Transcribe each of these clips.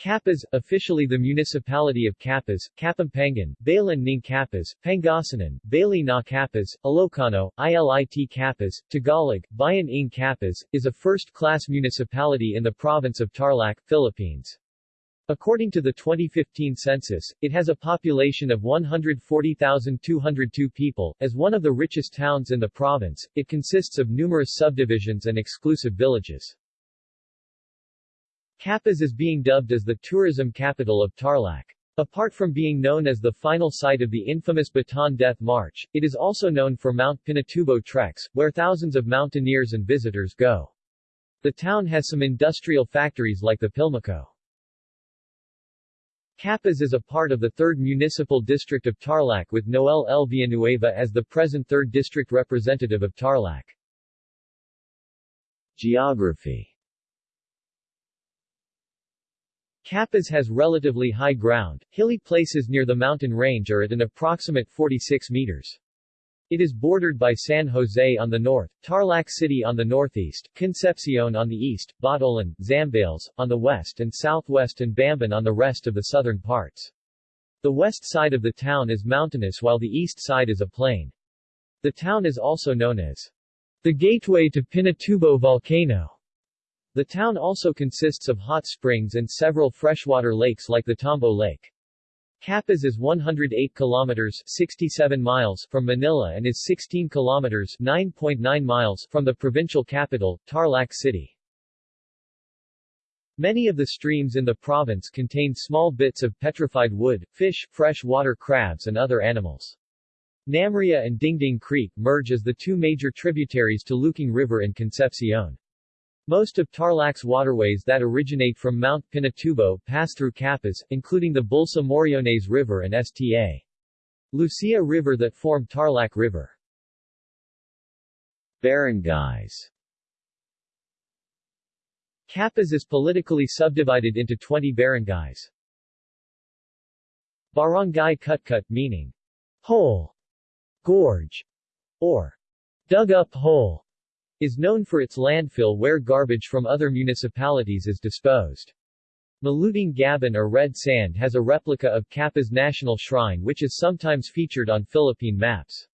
Capas, officially the municipality of Capas, Kapampangan, Balan ng Capas, Pangasinan, Bali na Capas, Ilocano, Ilit Capas, Tagalog, Bayan ng Capas, is a first-class municipality in the province of Tarlac, Philippines. According to the 2015 census, it has a population of 140,202 people. As one of the richest towns in the province, it consists of numerous subdivisions and exclusive villages. Capas is being dubbed as the tourism capital of Tarlac. Apart from being known as the final site of the infamous Bataan Death March, it is also known for Mount Pinatubo treks, where thousands of mountaineers and visitors go. The town has some industrial factories like the Pilmico. Capas is a part of the 3rd Municipal District of Tarlac with Noel L. Villanueva as the present 3rd District Representative of Tarlac. Geography Capas has relatively high ground, hilly places near the mountain range are at an approximate 46 meters. It is bordered by San Jose on the north, Tarlac City on the northeast, Concepcion on the east, Botolan, Zambales, on the west and southwest and Bamban on the rest of the southern parts. The west side of the town is mountainous while the east side is a plain. The town is also known as the gateway to Pinatubo volcano. The town also consists of hot springs and several freshwater lakes like the Tambo Lake. Capas is 108 kilometers 67 miles from Manila and is 16 kilometers 9.9 miles from the provincial capital, Tarlac City. Many of the streams in the province contain small bits of petrified wood, fish, fresh water crabs and other animals. Namria and Dingding Creek merge as the two major tributaries to Luking River in Concepcion. Most of Tarlac's waterways that originate from Mount Pinatubo pass through Capas, including the Bulsa Moriones River and Sta. Lucia River that form Tarlac River. Barangays Capas is politically subdivided into 20 barangays. Barangay Cutcut meaning hole, gorge, or dug-up hole is known for its landfill where garbage from other municipalities is disposed. Maluting Gaban or red sand has a replica of Capas National Shrine which is sometimes featured on Philippine maps.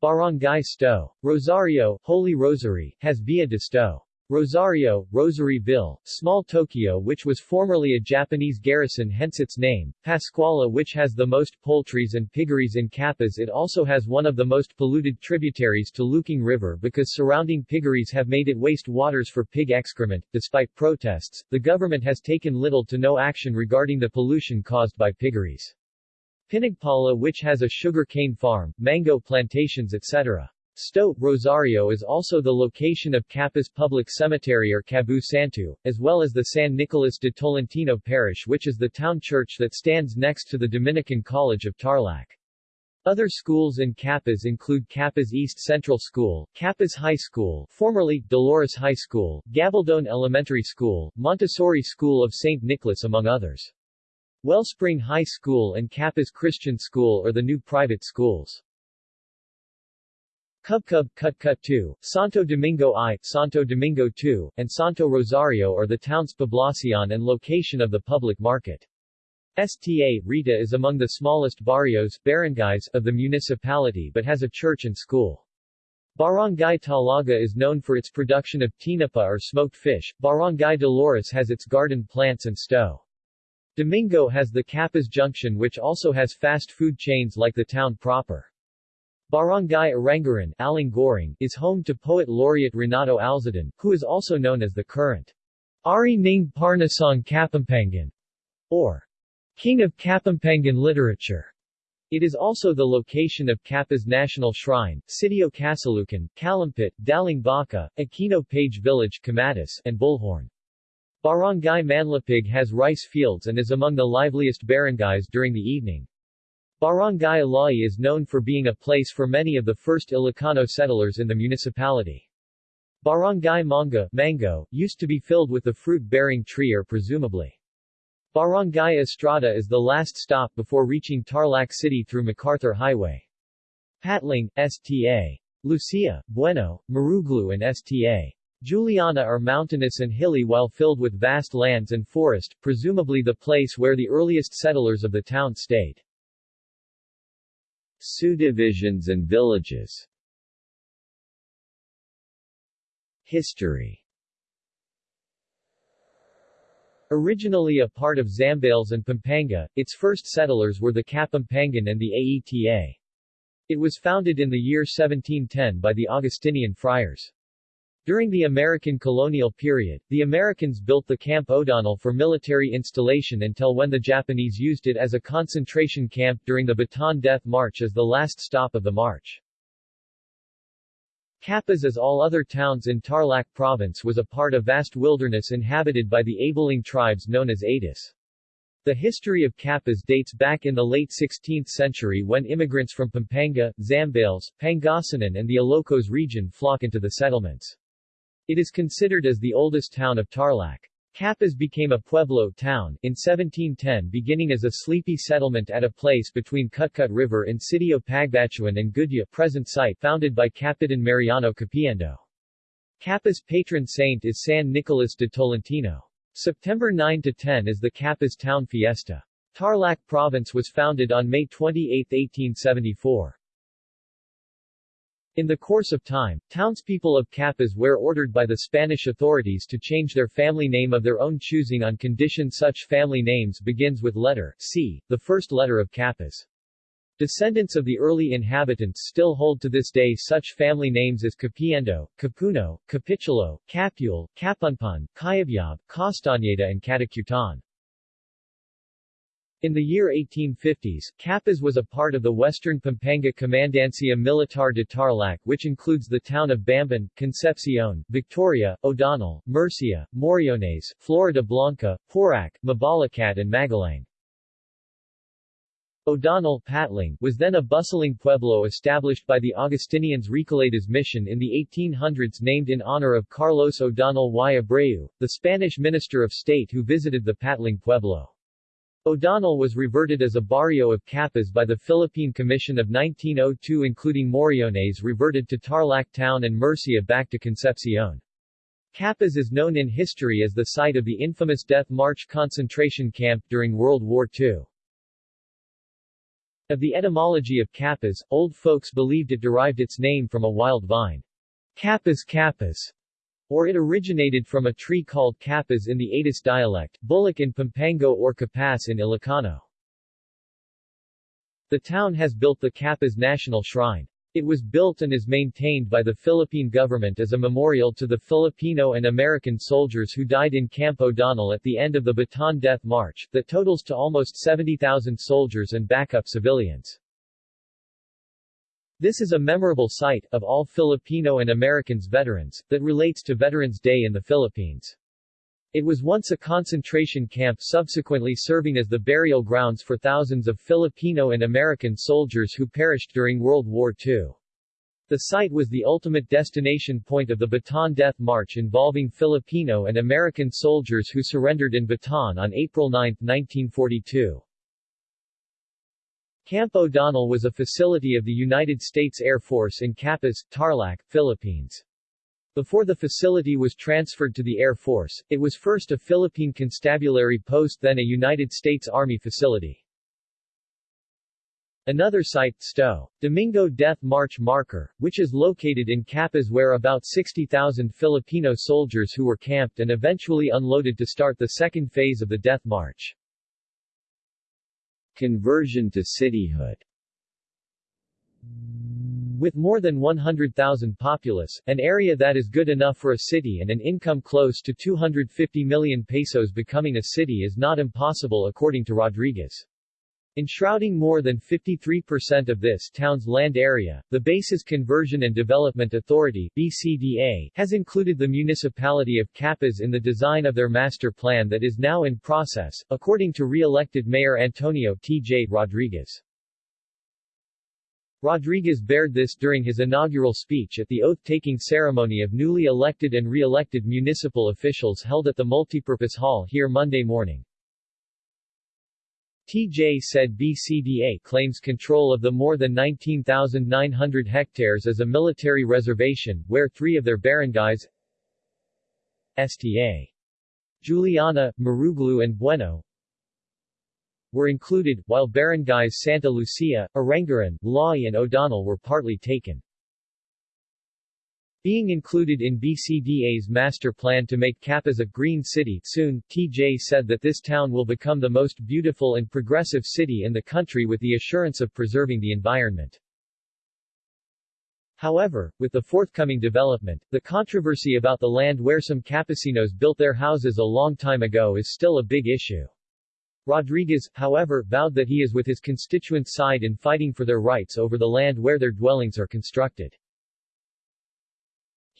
Barangay Sto. Rosario, Holy Rosary, has Via de Sto. Rosario, Rosaryville, Small Tokyo which was formerly a Japanese garrison hence its name, Pascuala which has the most poultries and piggeries in Capas it also has one of the most polluted tributaries to Luking River because surrounding piggeries have made it waste waters for pig excrement. Despite protests, the government has taken little to no action regarding the pollution caused by piggeries. Pinagpala which has a sugar cane farm, mango plantations etc. Sto. Rosario is also the location of Capas Public Cemetery or Cabu Santo, as well as the San Nicolas de Tolentino Parish which is the town church that stands next to the Dominican College of Tarlac. Other schools in Capas include Capas East Central School, Capas High School formerly Dolores High School, Gabaldon Elementary School, Montessori School of St. Nicholas among others. Wellspring High School and Capas Christian School are the new private schools. Cubcub, Cutcut 2, Santo Domingo I, Santo Domingo II, and Santo Rosario are the town's poblacion and location of the public market. Sta. Rita is among the smallest barrios barangays of the municipality but has a church and school. Barangay Talaga is known for its production of tinapa or smoked fish, Barangay Dolores has its garden plants and Sto. Domingo has the Capas Junction which also has fast food chains like the town proper. Barangay Arangaran Aling is home to poet laureate Renato Alzadan, who is also known as the current Ari Ning Parnasong Kapampangan, or King of Kapampangan Literature. It is also the location of Capas National Shrine, Sitio Casalucan, Calumpit, Daling Baka, Aquino Page Village Camadis, and Bullhorn. Barangay Manlapig has rice fields and is among the liveliest barangays during the evening. Barangay Alai is known for being a place for many of the first Ilocano settlers in the municipality. Barangay Manga mango, used to be filled with the fruit-bearing tree or presumably. Barangay Estrada is the last stop before reaching Tarlac City through MacArthur Highway. Patling, Sta. Lucia, Bueno, Maruglu and Sta. Juliana are mountainous and hilly while filled with vast lands and forest, presumably the place where the earliest settlers of the town stayed. Subdivisions and villages History Originally a part of Zambales and Pampanga, its first settlers were the Kapampangan and the Aeta. It was founded in the year 1710 by the Augustinian friars. During the American colonial period, the Americans built the Camp O'Donnell for military installation until when the Japanese used it as a concentration camp during the Bataan Death March as the last stop of the march. Capas as all other towns in Tarlac province was a part of vast wilderness inhabited by the Abaling tribes known as Atis. The history of Capas dates back in the late 16th century when immigrants from Pampanga, Zambales, Pangasinan and the Ilocos region flock into the settlements. It is considered as the oldest town of Tarlac. Capas became a pueblo town in 1710 beginning as a sleepy settlement at a place between Cutcut River in of Pagbachuan and Gudya present site founded by Capitan Mariano Capiendo. Capas patron saint is San Nicolas de Tolentino. September 9-10 is the Capas town fiesta. Tarlac province was founded on May 28, 1874. In the course of time, townspeople of Capas were ordered by the Spanish authorities to change their family name of their own choosing on condition such family names begins with letter C, the first letter of Capas. Descendants of the early inhabitants still hold to this day such family names as Capiendo, Capuno, Capitulo, Capule, Capunpun, Cayabyab, Castañeda and Catacutan. In the year 1850s, Capas was a part of the Western Pampanga Comandancia Militar de Tarlac which includes the town of Bamban, Concepcion, Victoria, O'Donnell, Murcia, Moriones, Florida Blanca, Porac, Mabalacat and Magalang. O'Donnell Patling, was then a bustling pueblo established by the Augustinians Recoletas mission in the 1800s named in honor of Carlos O'Donnell y Abreu, the Spanish Minister of State who visited the Patling pueblo. O'Donnell was reverted as a barrio of Capas by the Philippine Commission of 1902 including Moriones reverted to Tarlac Town and Murcia back to Concepcion. Capas is known in history as the site of the infamous Death March concentration camp during World War II. Of the etymology of Capas, old folks believed it derived its name from a wild vine. Capas capas or it originated from a tree called capas in the Atis dialect, bullock in Pampango or capas in Ilocano. The town has built the Capas National Shrine. It was built and is maintained by the Philippine government as a memorial to the Filipino and American soldiers who died in Camp O'Donnell at the end of the Bataan Death March, that totals to almost 70,000 soldiers and backup civilians. This is a memorable site, of all Filipino and Americans veterans, that relates to Veterans Day in the Philippines. It was once a concentration camp subsequently serving as the burial grounds for thousands of Filipino and American soldiers who perished during World War II. The site was the ultimate destination point of the Bataan Death March involving Filipino and American soldiers who surrendered in Bataan on April 9, 1942. Camp O'Donnell was a facility of the United States Air Force in Capas, Tarlac, Philippines. Before the facility was transferred to the Air Force, it was first a Philippine constabulary post then a United States Army facility. Another site, Sto. Domingo Death March Marker, which is located in Capas where about 60,000 Filipino soldiers who were camped and eventually unloaded to start the second phase of the Death March. Conversion to cityhood with more than 100,000 populace, an area that is good enough for a city and an income close to 250 million pesos becoming a city is not impossible according to Rodriguez. Enshrouding more than 53% of this town's land area, the Bases Conversion and Development Authority BCDA, has included the municipality of Capas in the design of their master plan that is now in process, according to re-elected Mayor Antonio T.J. Rodriguez. Rodriguez bared this during his inaugural speech at the oath-taking ceremony of newly elected and re-elected municipal officials held at the Multipurpose Hall here Monday morning. TJ said BCDA claims control of the more than 19,900 hectares as a military reservation, where three of their barangays Sta. Juliana, Maruglu and Bueno were included, while barangays Santa Lucia, Aranguren, Lawi and O'Donnell were partly taken. Being included in BCDA's master plan to make Capas a green city soon, TJ said that this town will become the most beautiful and progressive city in the country with the assurance of preserving the environment. However, with the forthcoming development, the controversy about the land where some Capecinos built their houses a long time ago is still a big issue. Rodriguez, however, vowed that he is with his constituents' side in fighting for their rights over the land where their dwellings are constructed.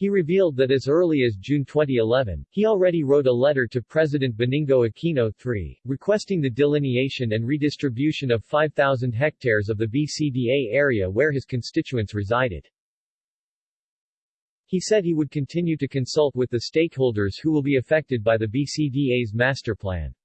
He revealed that as early as June 2011, he already wrote a letter to President Benigno Aquino III, requesting the delineation and redistribution of 5,000 hectares of the BCDA area where his constituents resided. He said he would continue to consult with the stakeholders who will be affected by the BCDA's master plan.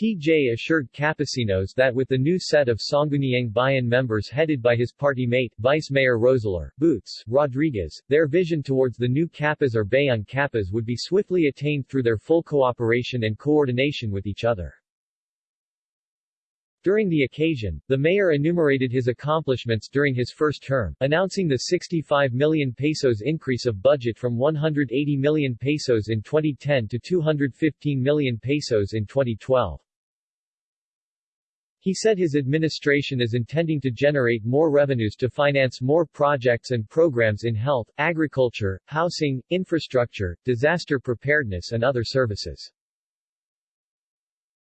TJ assured Capecinos that with the new set of Sangguniang Bayan members headed by his party mate, Vice Mayor Roselar Boots Rodriguez, their vision towards the new Capas or Bayan Capas would be swiftly attained through their full cooperation and coordination with each other. During the occasion, the mayor enumerated his accomplishments during his first term, announcing the 65 million pesos increase of budget from 180 million pesos in 2010 to 215 million pesos in 2012. He said his administration is intending to generate more revenues to finance more projects and programs in health, agriculture, housing, infrastructure, disaster preparedness and other services.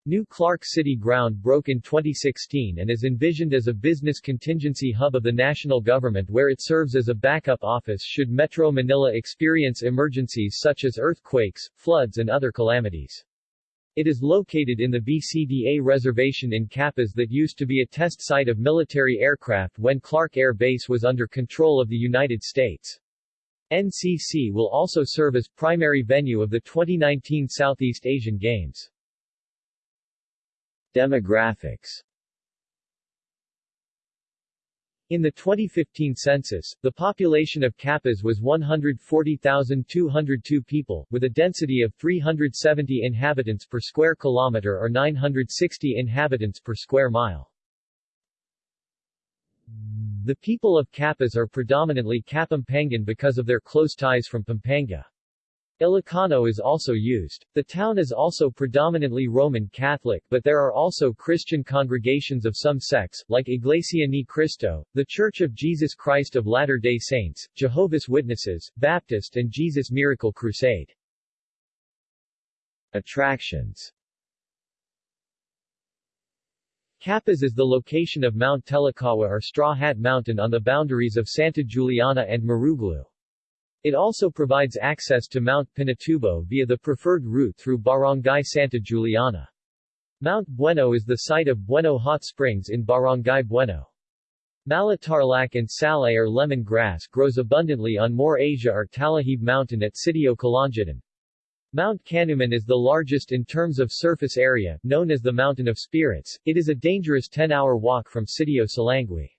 New Clark City ground broke in 2016 and is envisioned as a business contingency hub of the national government where it serves as a backup office should Metro Manila experience emergencies such as earthquakes, floods and other calamities. It is located in the BCDA reservation in Capas that used to be a test site of military aircraft when Clark Air Base was under control of the United States. NCC will also serve as primary venue of the 2019 Southeast Asian Games. Demographics in the 2015 census, the population of Capas was 140,202 people, with a density of 370 inhabitants per square kilometer or 960 inhabitants per square mile. The people of Capas are predominantly Kapampangan because of their close ties from Pampanga. Ilocano is also used. The town is also predominantly Roman Catholic but there are also Christian congregations of some sects, like Iglesia Ni Cristo, The Church of Jesus Christ of Latter-day Saints, Jehovah's Witnesses, Baptist and Jesus Miracle Crusade. Attractions Capas is the location of Mount Telakawa or Straw Hat Mountain on the boundaries of Santa Juliana and Maruglu. It also provides access to Mount Pinatubo via the preferred route through Barangay Santa Juliana. Mount Bueno is the site of Bueno Hot Springs in Barangay Bueno. Malatarlac and salay or lemon grass grows abundantly on More Asia or Talahib Mountain at Sitio Kalangitan. Mount Canuman is the largest in terms of surface area, known as the Mountain of Spirits. It is a dangerous 10-hour walk from Sitio Salangui.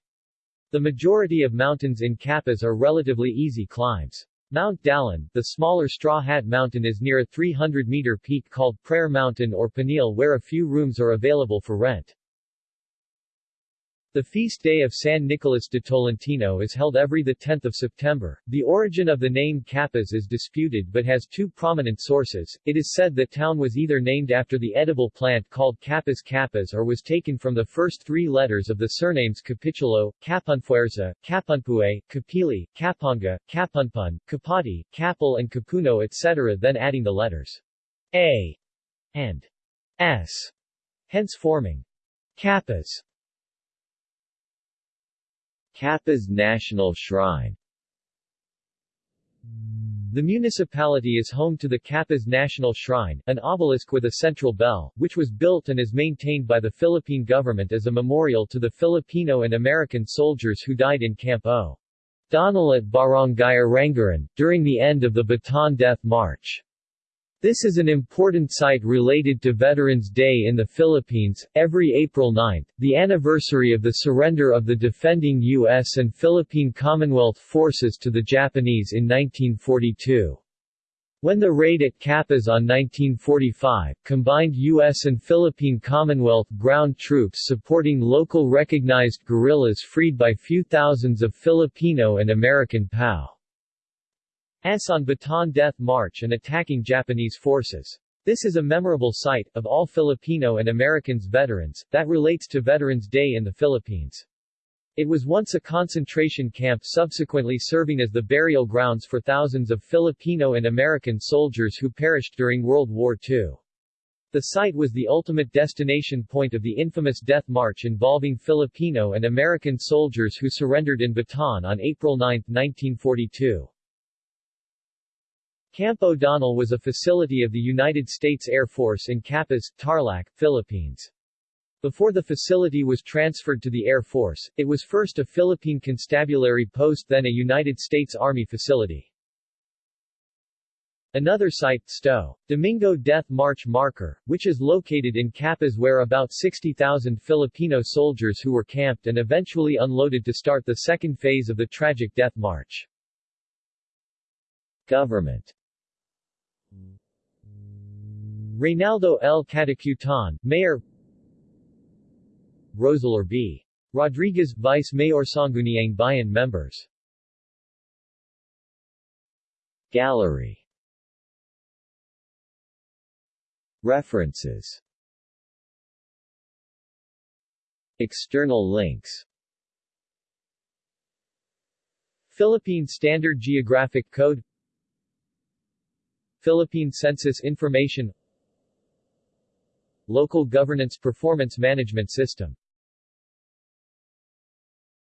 The majority of mountains in Capas are relatively easy climbs. Mount Dalan, the smaller Straw Hat Mountain is near a 300-meter peak called Prayer Mountain or Panil where a few rooms are available for rent. The feast day of San Nicolas de Tolentino is held every 10 September. The origin of the name Capas is disputed but has two prominent sources. It is said that town was either named after the edible plant called Capas capas or was taken from the first three letters of the surnames Capitulo, Capunfuerza, Capunpue, Capili, Caponga, Capunpun, Capati, Capel and Capuno etc. then adding the letters A and S, hence forming Capas. Capas National Shrine the municipality is home to the Capas National Shrine, an obelisk with a central bell, which was built and is maintained by the Philippine government as a memorial to the Filipino and American soldiers who died in Camp O. Donald at Barangay Aranguren, during the end of the Bataan Death March. This is an important site related to Veterans Day in the Philippines, every April 9, the anniversary of the surrender of the defending U.S. and Philippine Commonwealth forces to the Japanese in 1942. When the raid at Capas on 1945, combined U.S. and Philippine Commonwealth ground troops supporting local recognized guerrillas freed by few thousands of Filipino and American POW. S on Bataan Death March and attacking Japanese forces. This is a memorable sight, of all Filipino and Americans veterans, that relates to Veterans Day in the Philippines. It was once a concentration camp subsequently serving as the burial grounds for thousands of Filipino and American soldiers who perished during World War II. The site was the ultimate destination point of the infamous Death March involving Filipino and American soldiers who surrendered in Bataan on April 9, 1942. Camp O'Donnell was a facility of the United States Air Force in Capas, Tarlac, Philippines. Before the facility was transferred to the Air Force, it was first a Philippine constabulary post then a United States Army facility. Another site, Sto. Domingo Death March Marker, which is located in Capas where about 60,000 Filipino soldiers who were camped and eventually unloaded to start the second phase of the tragic Death March. Government Reynaldo L. Catacutan, Mayor Rosalor B. Rodriguez, Vice Mayor Sangguniang Bayan members. Gallery. References. External links. Philippine Standard Geographic Code. Philippine Census Information Local Governance Performance Management System